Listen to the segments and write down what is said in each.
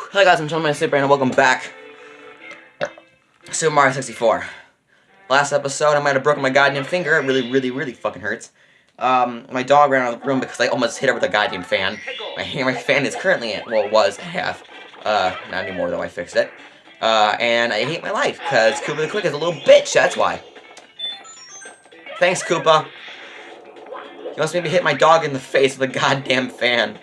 Hi guys, I'm John Super and welcome back. Super Mario 64. Last episode, I might have broken my goddamn finger. It really, really, really fucking hurts. Um, my dog ran out of the room because I almost hit her with a goddamn fan. My my fan is currently at, well, was half. Uh, not anymore though, I fixed it. Uh, and I hate my life because Koopa the Quick is a little bitch, that's why. Thanks, Koopa. He wants me to hit my dog in the face with a goddamn fan.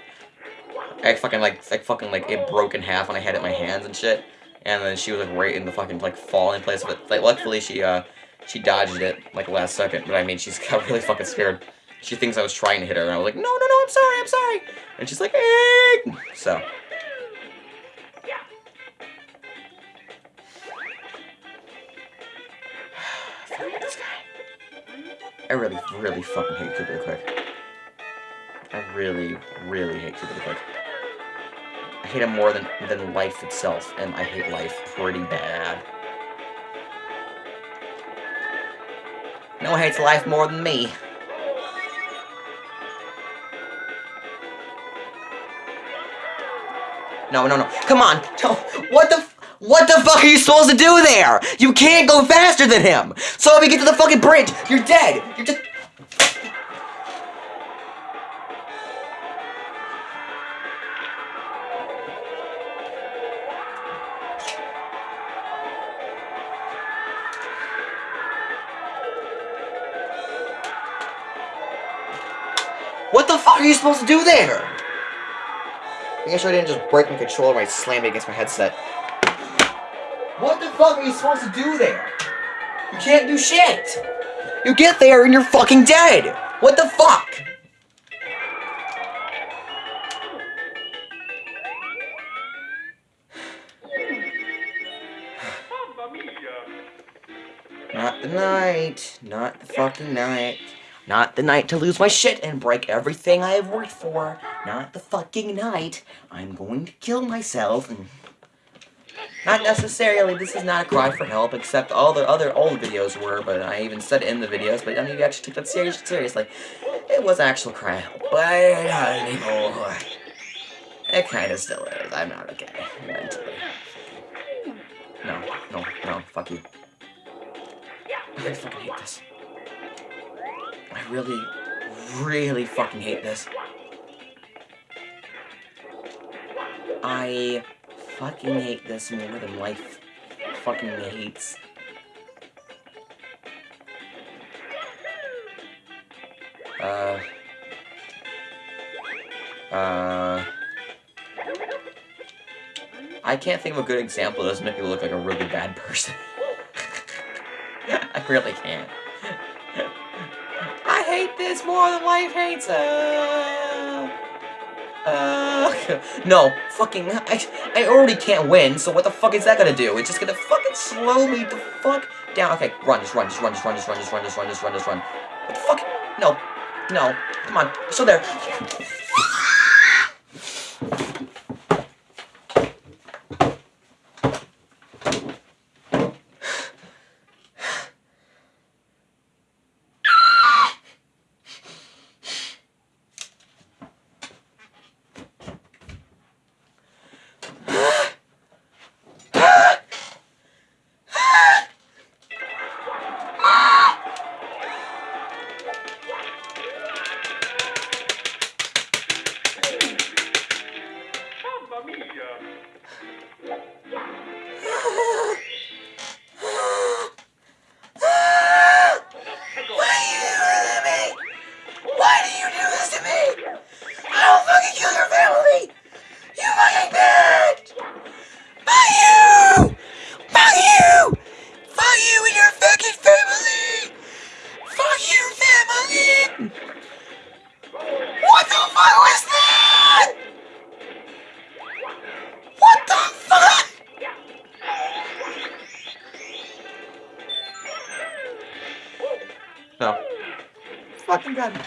I fucking like, like fucking like it broke in half when I had it in my hands and shit. And then she was like right in the fucking like falling place. But like luckily she uh she dodged it like last second. But I mean she's got really fucking scared. She thinks I was trying to hit her, and I was like, no, no, no, I'm sorry, I'm sorry. And she's like, eh. So. I really, really fucking hate Koopa the Quick. I really, really hate Koopa the Quick. Hate him more than, than life itself, and I hate life pretty bad. No one hates life more than me. No, no, no. Come on. What the what the fuck are you supposed to do there? You can't go faster than him. So if you get to the fucking bridge, you're dead. You're just What the fuck are you supposed to do there? Making sure I didn't just break my controller when I slammed it against my headset. What the fuck are you supposed to do there? You can't do shit! You get there and you're fucking dead! What the fuck? Not the night. Not the fucking night. Not the night to lose my shit and break everything I have worked for. Not the fucking night. I'm going to kill myself. Not necessarily, this is not a cry for help, except all the other old videos were, but I even said in the videos, but none of you actually took that serious, seriously. It was actual cry help, but not anymore. It kinda still is. I'm not okay, mentally. No, no, no, fuck you. I fucking hate this. I really, really fucking hate this. I fucking hate this more than life fucking hates. Uh... Uh... I can't think of a good example that doesn't make me look like a really bad person. I really can't. This more than life hates it. Uh, no, fucking, I, I already can't win, so what the fuck is that gonna do? It's just gonna fucking slow me the fuck down. Okay, run, just run, just run, just run, just run, just run, just run, just run, just run. What the fuck? No, no, come on, still there. Oh, family.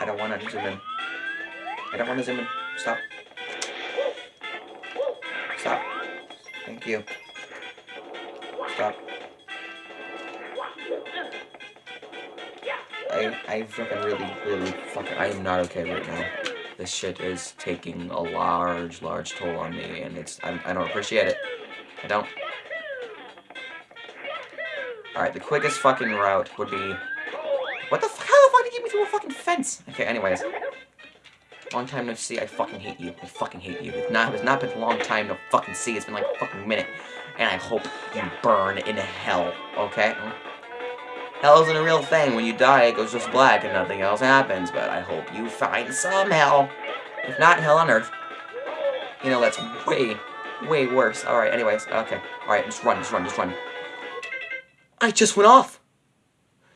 I don't want to zoom in. I don't want to zoom in. Stop. Stop. Thank you. Stop. I, I fucking really, really fucking, I am not okay right now. This shit is taking a large, large toll on me, and it's, I, I don't appreciate it. I don't. Alright, the quickest fucking route would be... What the fuck? How the fuck did you get me through a fucking fence? Okay, anyways. Long time no see, I fucking hate you. I fucking hate you. It's not, it's not been a long time no fucking see, it's been like a fucking minute. And I hope you burn in hell, okay? Hell isn't a real thing. When you die, it goes just black and nothing else happens. But I hope you find some hell. If not, hell on earth. You know, that's way, way worse. Alright, anyways, okay. Alright, just run, just run, just run. I just went off.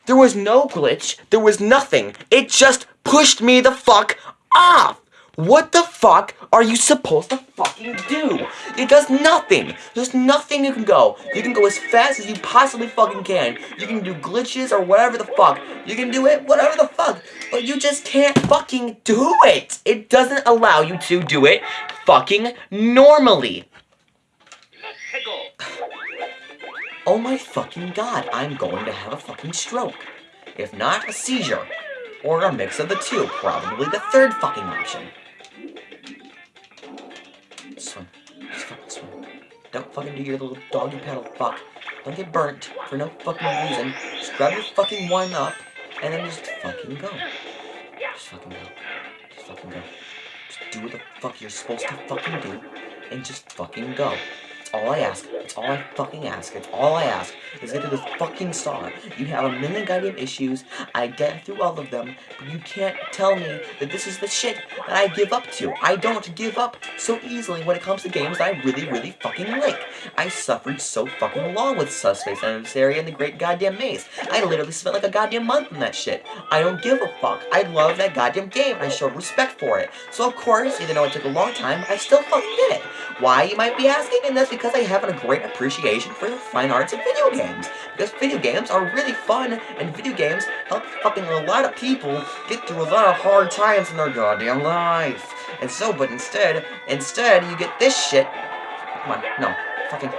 There was no glitch. There was nothing. It just pushed me the fuck off. What the fuck are you supposed to fucking do? It does nothing. There's nothing you can go. You can go as fast as you possibly fucking can. You can do glitches or whatever the fuck. You can do it, whatever the fuck. But you just can't fucking do it. It doesn't allow you to do it fucking normally. Oh my fucking god, I'm going to have a fucking stroke. If not, a seizure. Or a mix of the two, probably the third fucking option. Fucking do your little doggy paddle fuck. Don't get burnt for no fucking reason. Just grab your fucking one up, and then just fucking go. Just fucking go. Just fucking go. Just do what the fuck you're supposed to fucking do, and just fucking go That's all I ask. It's all I fucking ask. It's all I ask is get to the fucking star. You have a million goddamn issues. I get through all of them, but you can't tell me that this is the shit that I give up to. I don't give up so easily when it comes to games I really, really fucking like. I suffered so fucking long with Subspace Emissary and the Great Goddamn Maze. I literally spent like a goddamn month in that shit. I don't give a fuck. I love that goddamn game. I showed respect for it. So of course, even though it took a long time, I still fucking did it. Why, you might be asking? And that's because I haven't a great appreciation for the fine arts of video games. Because video games are really fun, and video games help fucking a lot of people get through a lot of hard times in their goddamn life. And so, but instead, instead, you get this shit. Come on, no, fucking...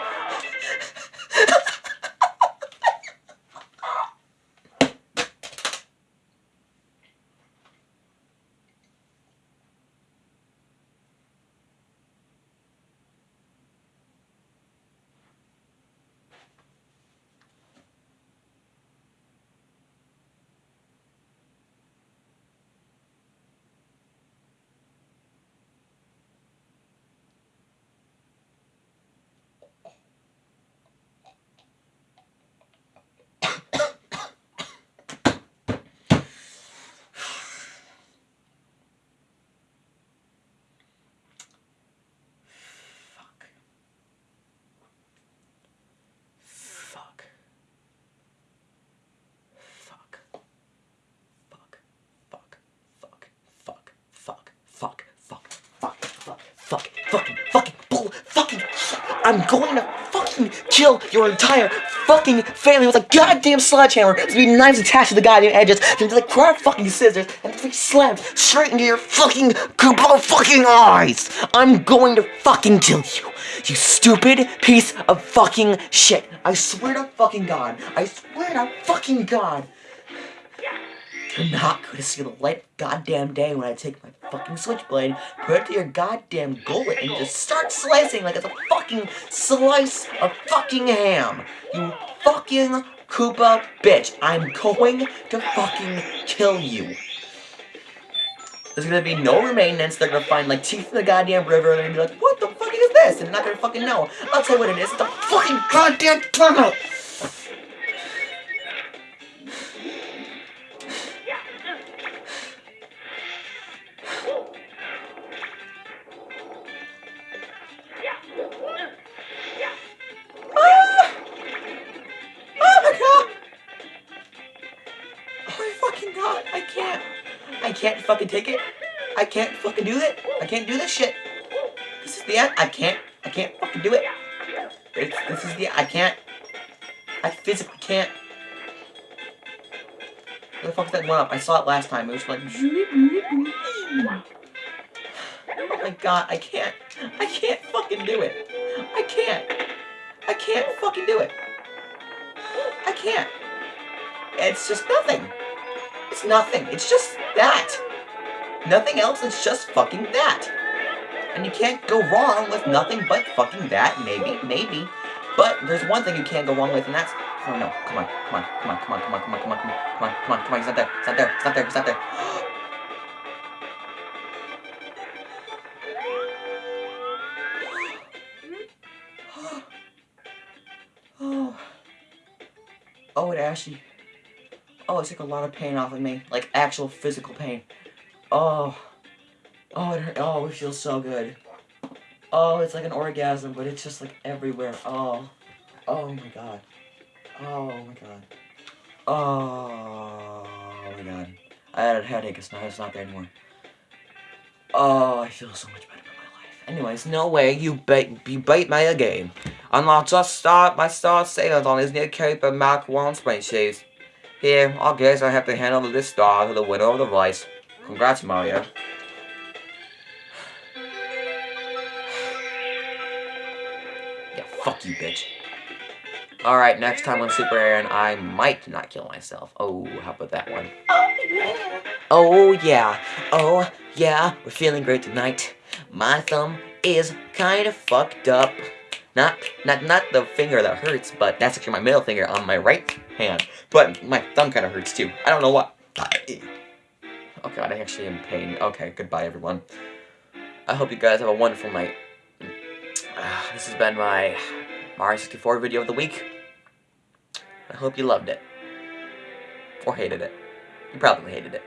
I'm going to fucking kill your entire fucking family with a goddamn sledgehammer. There's be knives attached to the goddamn edges. There's like fucking scissors and three slams straight into your fucking Koopa fucking eyes. I'm going to fucking kill you. You stupid piece of fucking shit. I swear to fucking God. I swear to fucking God. You're not going to see the light goddamn day when I take my fucking switchblade, put it to your goddamn gullet, and just start slicing like it's a fucking slice of fucking ham. You fucking Koopa bitch. I'm going to fucking kill you. There's gonna be no remainance. They're gonna find like teeth in the goddamn river. and They're gonna be like, what the fuck is this? And they're not gonna fucking know. I'll tell you what it is. It's a fucking goddamn tunnel. Can't fucking take it. I can't fucking do it. I can't do this shit. This is the end. I can't. I can't fucking do it. It's, this is the. I can't. I physically can't. Where the fuck that one up? I saw it last time. It was like. Oh my god, I can't. I can't fucking do it. I can't. I can't fucking do it. I can't. It's just nothing. It's nothing. It's just that. Nothing else. It's just fucking that. And you can't go wrong with nothing but fucking that. Maybe, maybe. But there's one thing you can't go wrong with, and that's oh no, come on, come on, come on, come on, come on, come on, come on, come on, come on, come on, come on, he's not there, he's not there, he's not there, he's not there. oh. Oh, it actually. Oh, it took a lot of pain off of me. Like, actual physical pain. Oh. Oh, it hurt. Oh, it feels so good. Oh, it's like an orgasm, but it's just like everywhere. Oh. Oh my god. Oh my god. Oh my god. I had a headache, it's not, it's not there anymore. Oh, I feel so much better in my life. Anyways, no way you bait you bait me again. And I'll just start my start sales on his new Koopa Mach 1 spring shoes. Here, I guess I have to hand over this star to the winner of the race. Congrats, Mario. yeah, fuck you, bitch. Alright, next time on Super Aaron, I might not kill myself. Oh, how about that one? Oh, yeah. Oh, yeah. Oh, yeah. We're feeling great tonight. My thumb is kind of fucked up. Not, not, not the finger that hurts, but that's actually my middle finger on my right hand. But my thumb kind of hurts too. I don't know what. Oh god, I actually am in pain. Okay, goodbye everyone. I hope you guys have a wonderful night. Uh, this has been my Mario 64 video of the week. I hope you loved it. Or hated it. You probably hated it.